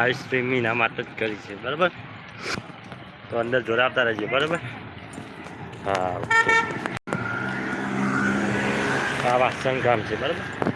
Ice cream એના માટે જ કરી છે, બરાબર? તો અંદર જોડાવતા રહેજો બરાબર? હા આ વાસણ કામ છે, બરાબર?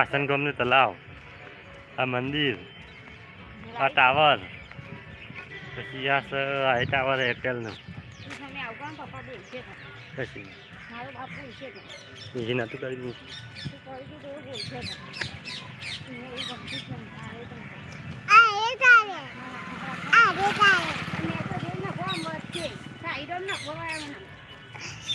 આ વાસણ ગામનું તલાવ આ મંદિર આ ટાવર પછી આ સ- આ ટાવર એરટેલનું. પછી. બીજી નહોતું કરી દીધું. આ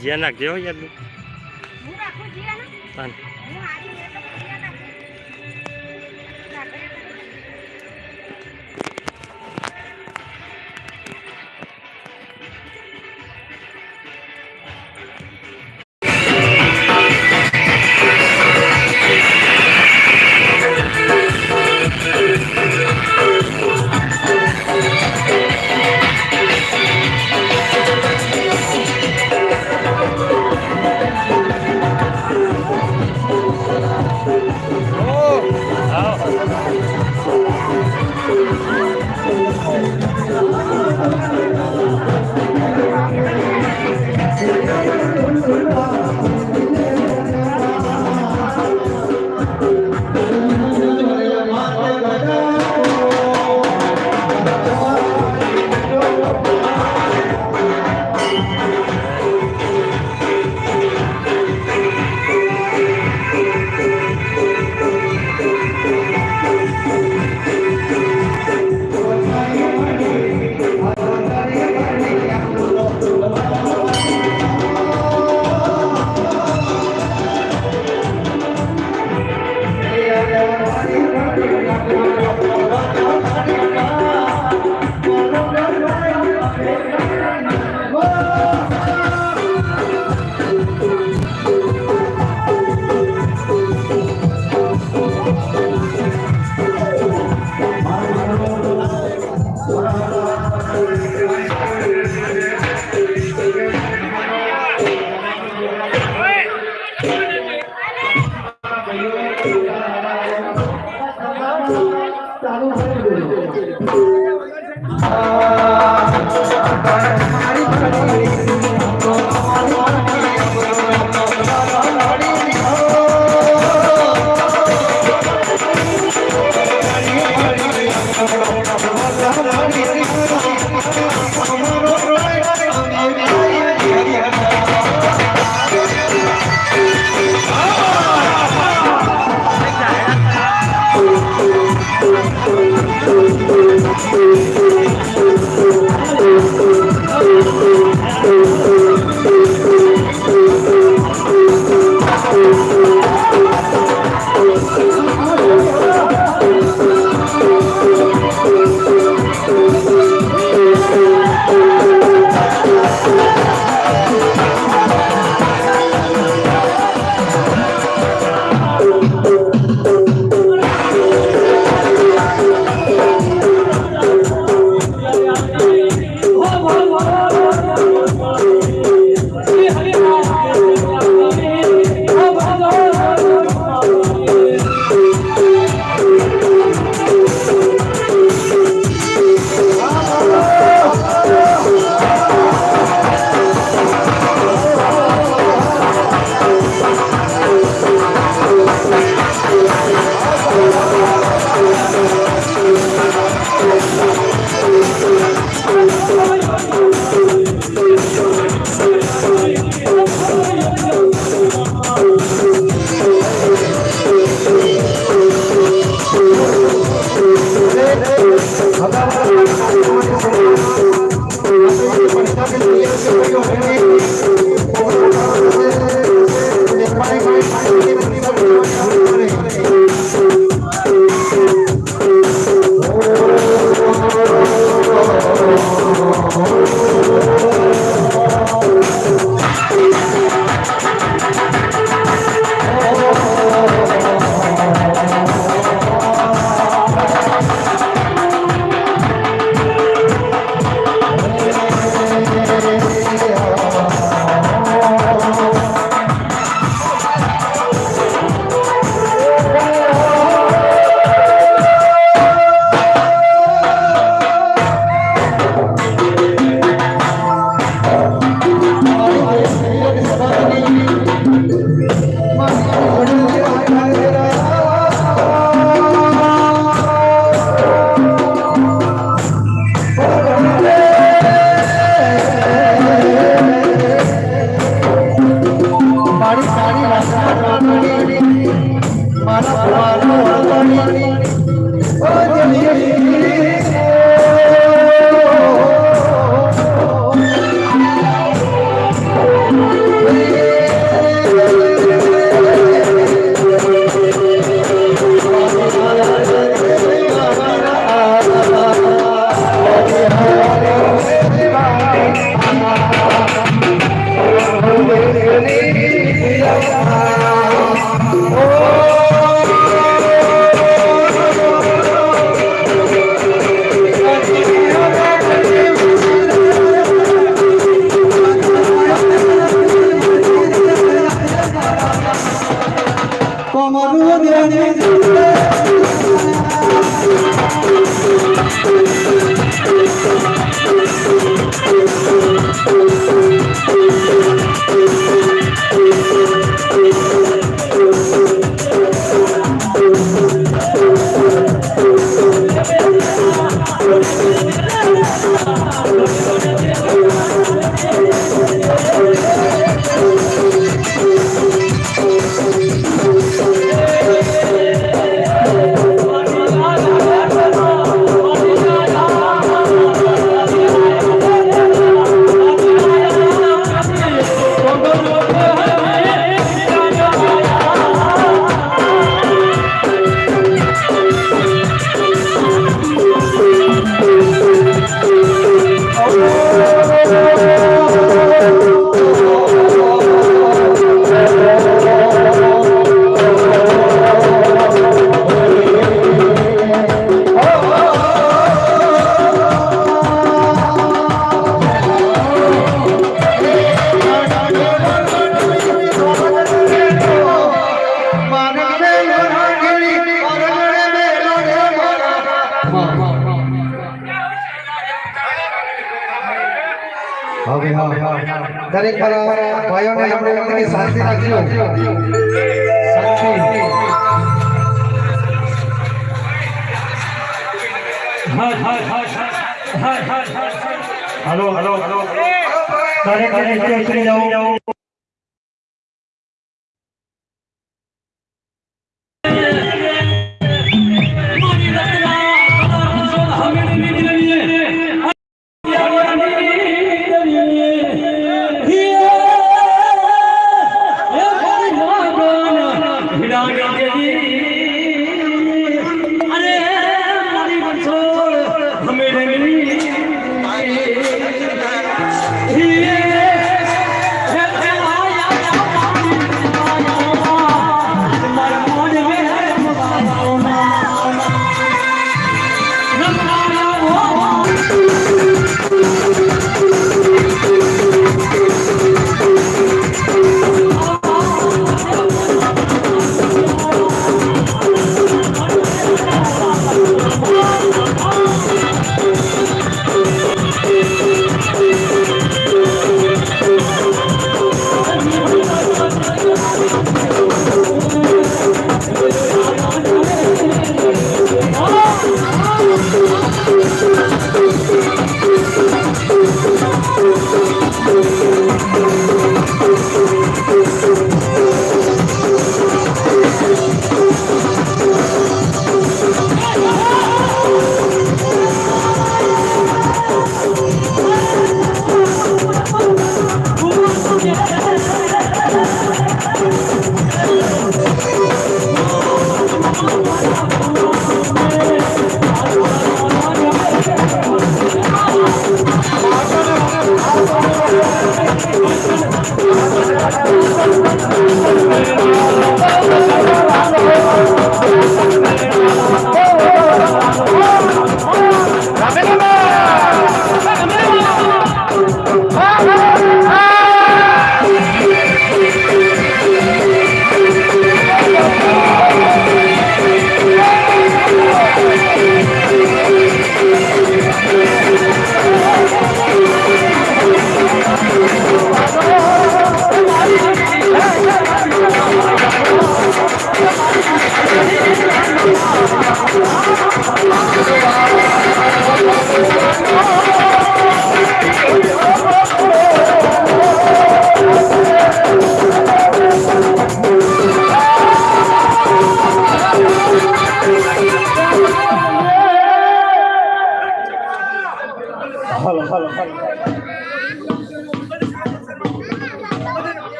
જ્યાં નાખજે યાર.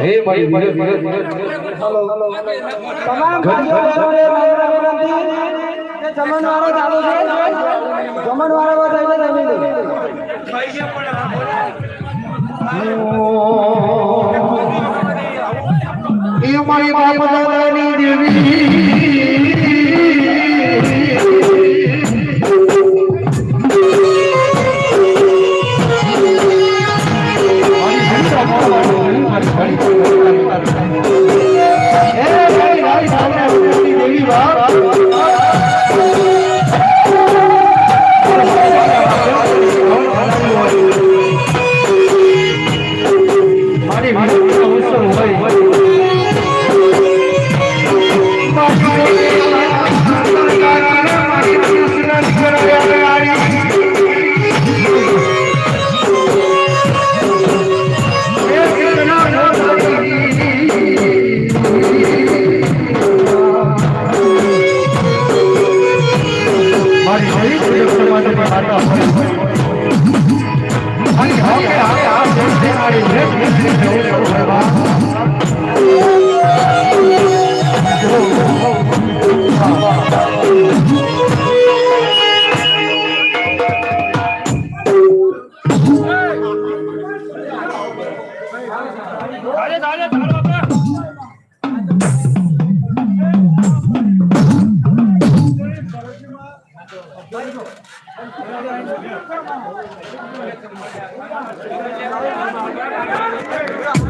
હે ભાઈ ધીરે ધીરે તમામ જમણવારો ચાલુ છે. જમણવારો બધાને જમી લે. એ મારી બાપ દાદાની દેવી. Thank you.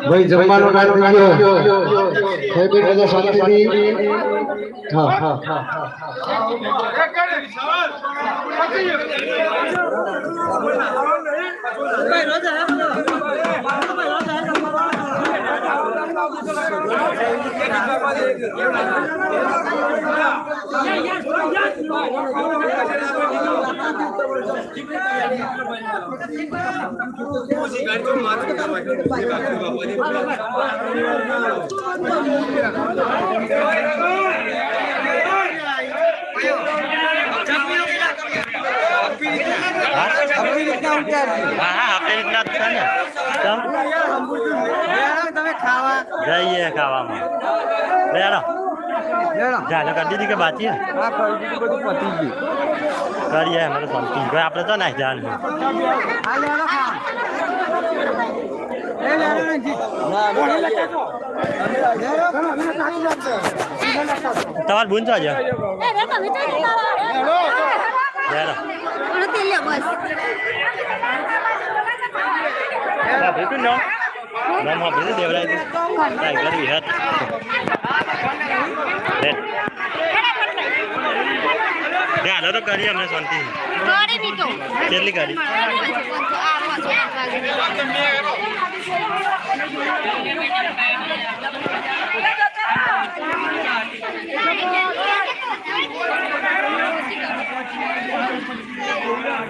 ભાઈ જમવાનો ટાઈમ થઈ ગયો ખાઈ પી બધા શાંતિથી હા હા. હા હા मात्र હા આપણી રીતના જ છે ને ચમ? જઈએ ખાવામાં લેડો ચાલો કરી દીધી કે બાકી હે? કરીએ અમે તો આપણે જવાનું તમારે બુન છો છે એ રેખા વિચારી તારા લેડો પણ તે લે બસ ભેટું નો નામ આપી દેવરાય કાંઈ કરવી હાથ લે હાલો તો કરીએ અમને શાંતિ કરી દીધો કેટલી કરી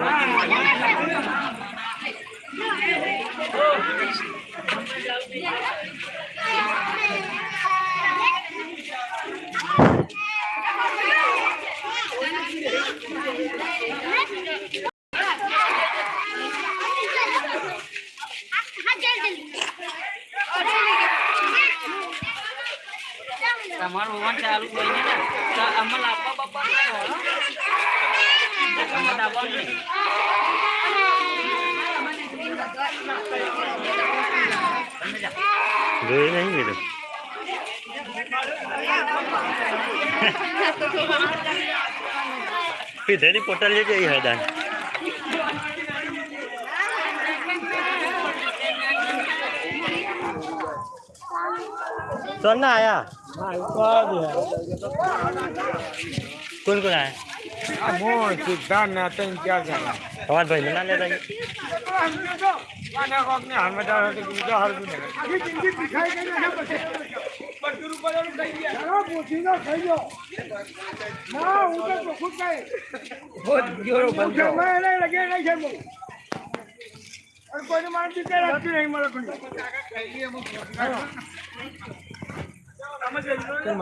Thank you. પીધેલી પોટલ જે જઈ હદાન તો ના આયા. કોણ કોણ આયા? સિદ્ધાર્થ ને ત્રણ ચાર જણા તમારા ભાઈને ના લેતા ગયા? અને કોકને હાલમાં જાવ તો બીજો હારું નહીં આખી જિંદગી ભિખાઈ ને પછી બધું ઉપર ઓલું થઈ ગયા. ચાલો પૂછીનો થઈ ગયો. ના હું તો ચોખ્ખું જ બહુ જોરો બંધો. એને લગે નહીં છે બહુ. અને કોઈને માણસ જીતે રાખતી નહીં મારે કોઈ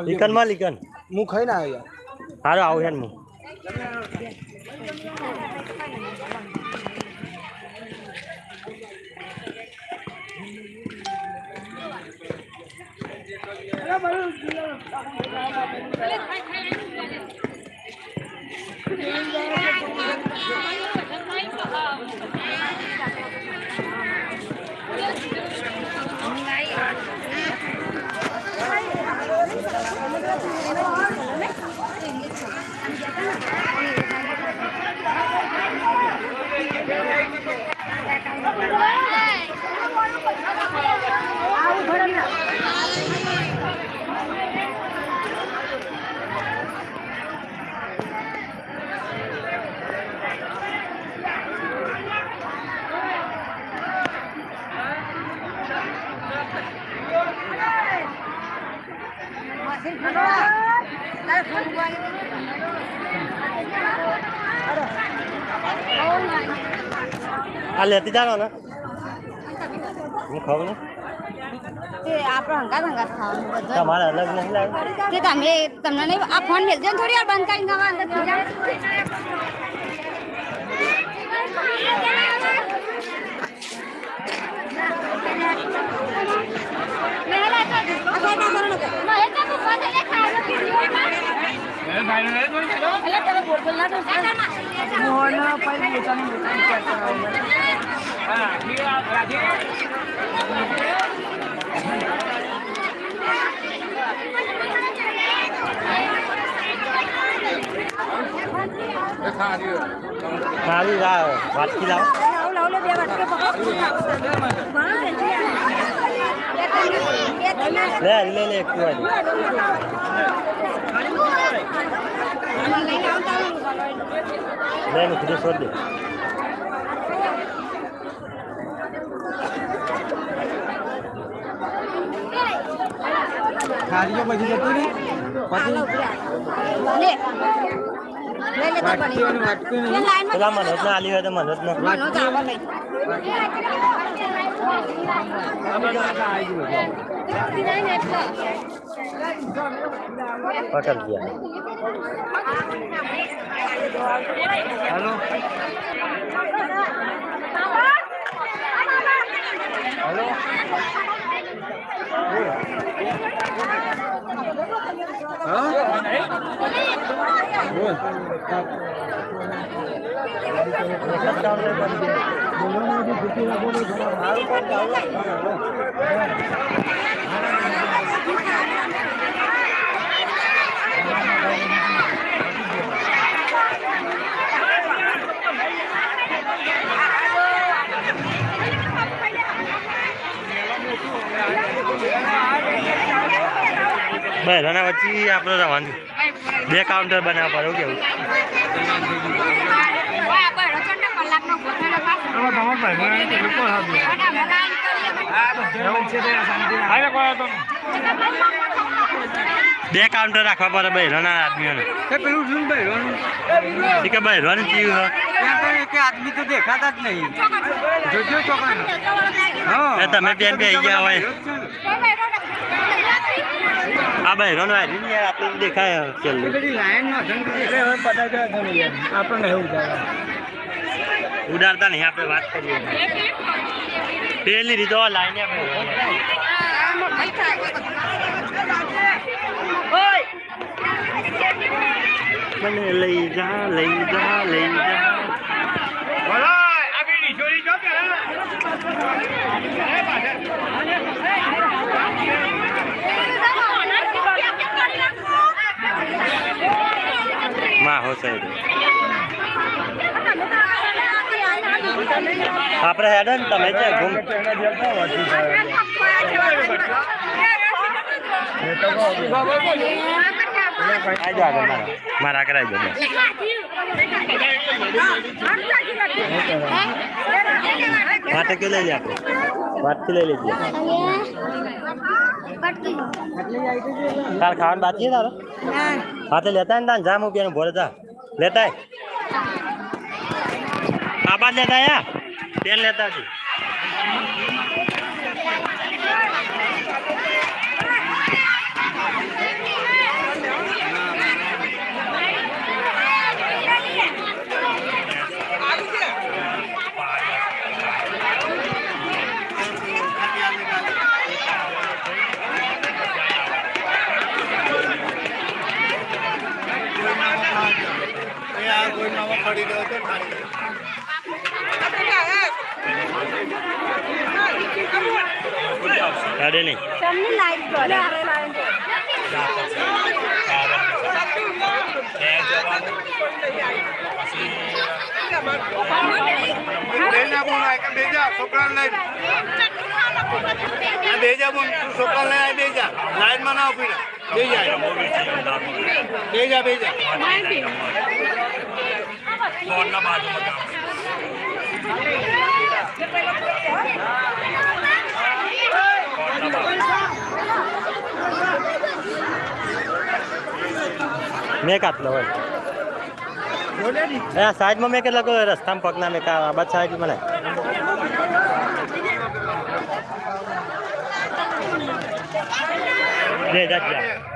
લીકનમાં લીકન. હું ખાઈને આવ્યા. હારો આવું છે ને હું 要不然就直接打回来，买一个啊。લેતી જાણો ને હું ખાવ ને તમારે અલગ નહીં લાવે તમે તમને નહીં આ ફોન મેલજો ને થોડી વાર બંધ કરીને નવા અંદર થઈ જાઓ. સારી લાવ વાટકી લાવ લાવો, લાવો, ખારીઓ બધી જતી ને લે. લે, લે, તો બની. વાટકી એ લાઈનમાં પેલા મનોજ ને આલી હોય તો મનોજ ને મનો તો આવો લઈ. પકડ ગયા. હાલો. હાલો. Hah? બહેરાના પછી આપણે રવાનું બે કાઉન્ટર બનાવવા પડે હતો બે કાઉન્ટર રાખવા પડે બહેરોના આદમીઓને. પેલું શું ભાઈ એ કે બહેરાનું જીવ એક આદમી તો દેખાતા જ નહીં. જોજો ચોકડા તમે બેન બે ગયા હોય. આ ભાઈ ને યાર આપણે દેખાય છેલ્લું આપણને એવું થાય. ઉડાડતા નહીં આપણે વાત કરીએ. પેલી રીતો લાઈને આપણે મને લઈ જા લઈ જા લઈ જા બોલો આ બીડી છોડી જો પેલા માં હો સાઈડ આપણે હેડે ને તમે છે ઘૂમ આજો આગળ મારા કરાવી દો માટે કે લઈ લે આપણે વાટથી લઈ લેજે તાર ખાવાનું બાકી તારો હાથે લેતા ને તાન જામ ઉપિયાનું ભોરે જા લેતા આ બાદ લેતા યા પેન લેતા છે અરે નહીં. તમને લાઈટ કરે બેજા બોન તું છોકરાને લઈ બેજા લાઈનમાં ના ઊભી રહે. બેજા બેજા બેજા મેં કાપલો હોય એ આ સાઈડમાં મેં કેટલાક રસ્તામાં પગના મેં કા આ બાદ સાઈડ મને લે જા જા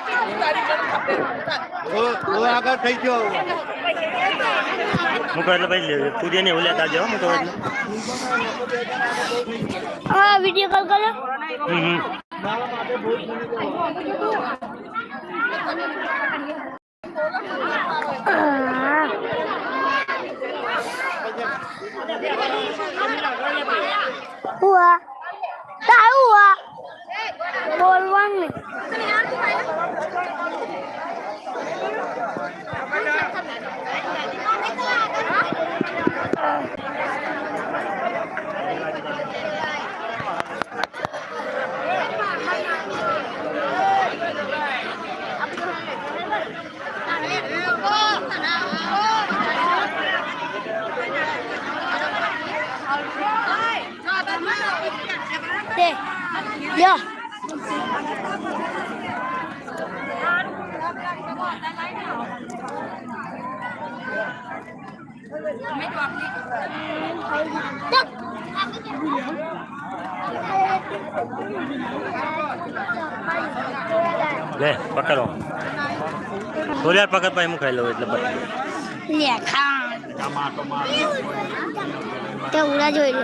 આગળ થઈ ગયો હું એટલે પછી પૂરીને એવું લેતા હું એટલે. હા વીડિયો કોલ કરો. હમ હુઆ Polwan. Yeah. લે, પકડો. થોડી પકડ પછી હું ખાઈ લઉં એટલે લે, ખા. તે ઉડા જોઈ લે.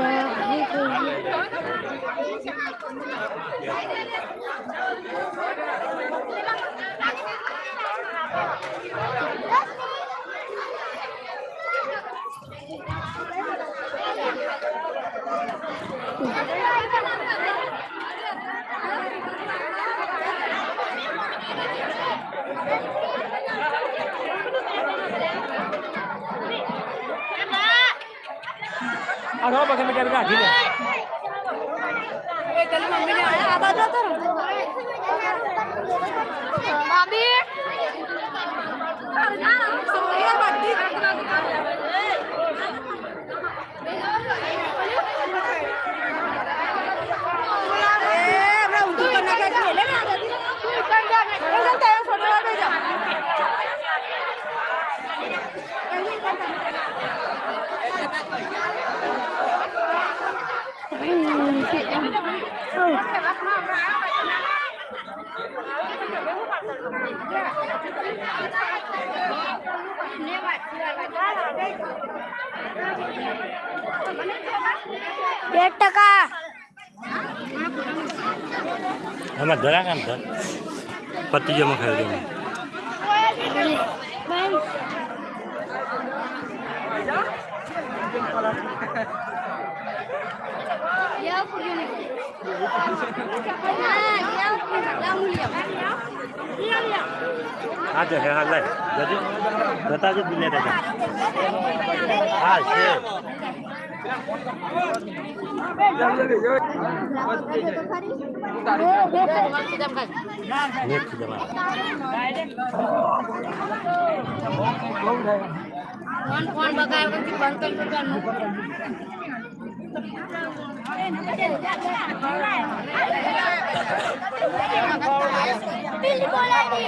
ada para que me quero Mami, mami, mami, mami, mami, mami, mami, mami, mami, Terima kasih Ya, aku gini. હે હા લઈ જજે. જતા જ બિલે જતા હા છે. નેટ જમા Pilih bola ini.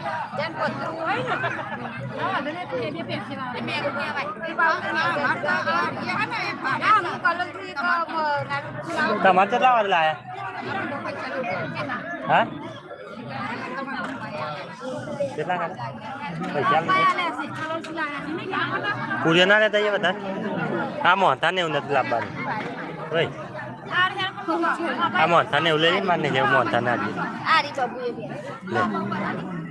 Dan buat ruai no. Nah, benar tu dia pensi lah. Dia ruai apa? Mata ya kan ya pak. Nah, kalau tu ke nak. Tamat lah ada lah. Hah? कितना है पूरी ना रहता ये बता हाँ मोहता ने उन्नत लाभ भाई हाँ मोहता ने उले मान नहीं जाओ मोहता ने आज आ रही बाबू ये ले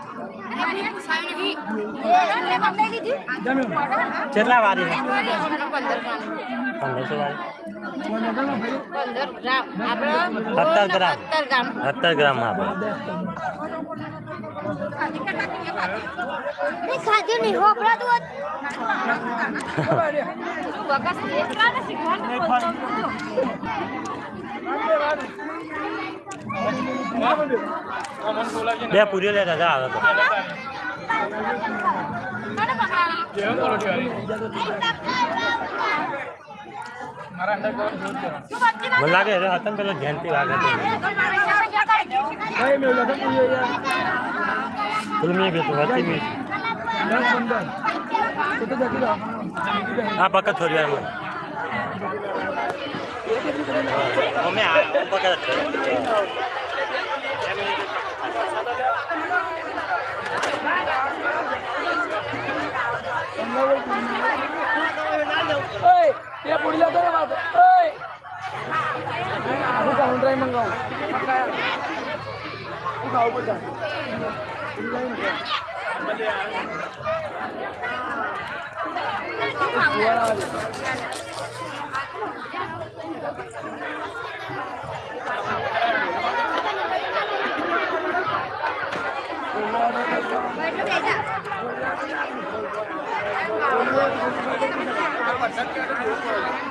કેટલા વારી પંદરસો આપણે સત્તર ગ્રામ સત્તર ગ્રામ. સત્તર ગ્રામ આપે એ ખાધું નહીં હોપડાતું બે પૂરી લે દાદા આવે તો. લાગે રે હતા ને પેલો ધ્યાનથી વાગે તો ભાઈ મેં લખન પૂરી યાર પેલું મેં કીધું હતી મેં દસ પંદર તો તો Homem, um pouco Oi, dia punya tu apa? Oi, bukan hundred mangkau. Bukan bukan. Bukan. Hãy subscribe cho kênh Ghiền Mì Gõ Để không bỏ lỡ những video hấp dẫn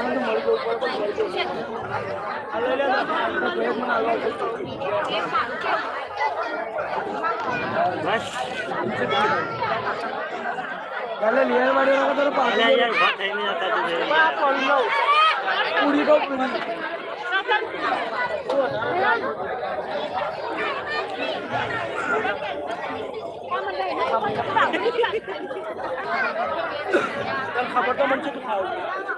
ના આવે બસ ચાલે લેર વાળી વખત તો પાછળ યાર ઊભા થઈને જતા તું. પૂરી તો પૂરી ખબર તો મને છે તું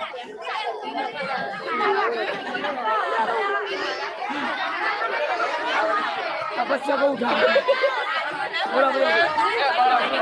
बच्चा को उठा बोला बोला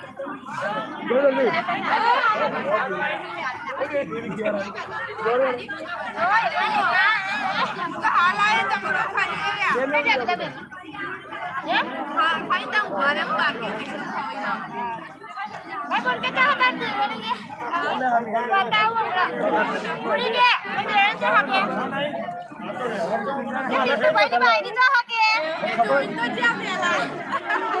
બોલા બોલા એમાં કશું જોતું કંઈ ખાય પહેલા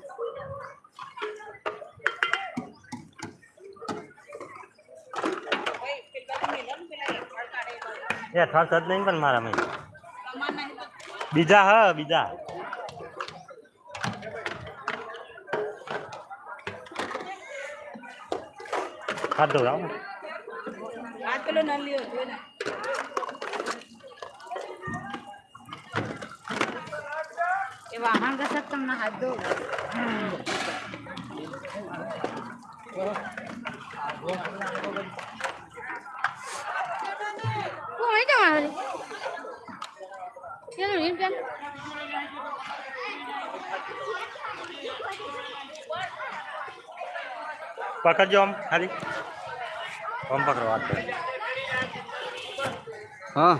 એ થર્સ જ નહીં પણ મારા મેં બીજા હ બીજા ખાધો રાવ વાહન કસક તમને હાથ દો કોણ જવાનું કેનું રીમ કેમ પકડજો આમ ખાલી આમ પકડો વાત કરો. हाँ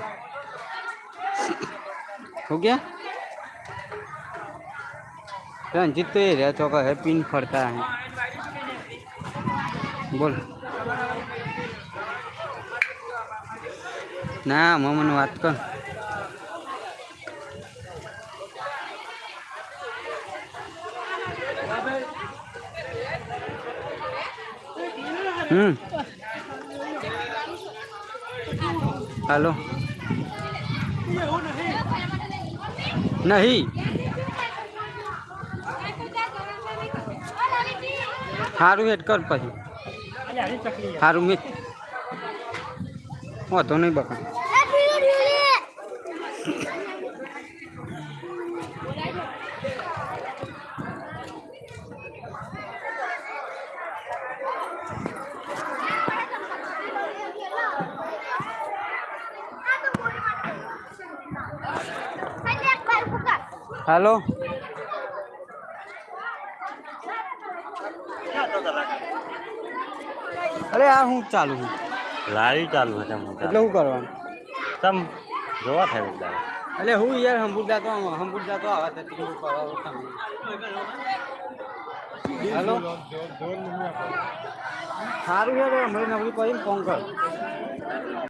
हो गया रंजित तो ये रहता होगा है पिन फड़ता है बोल ના મમ્મીને વાત કર. હમ. હાલો. નહીં. સારું હેડ કર પછી. સારું મેં વાંધો નહીં બકા હાલો. અરે આ હું ચાલુ છું. લારી ચાલુ છે તમ એટલે શું કરવાનું? તમ જોવા થાય બધા એટલે હું યાર હંબુડા તો હંબુડા તો આવા તો તીકું કરવા તમે. હાલો. સારું યાર હમણાં નવરી કરીને ફોન કર.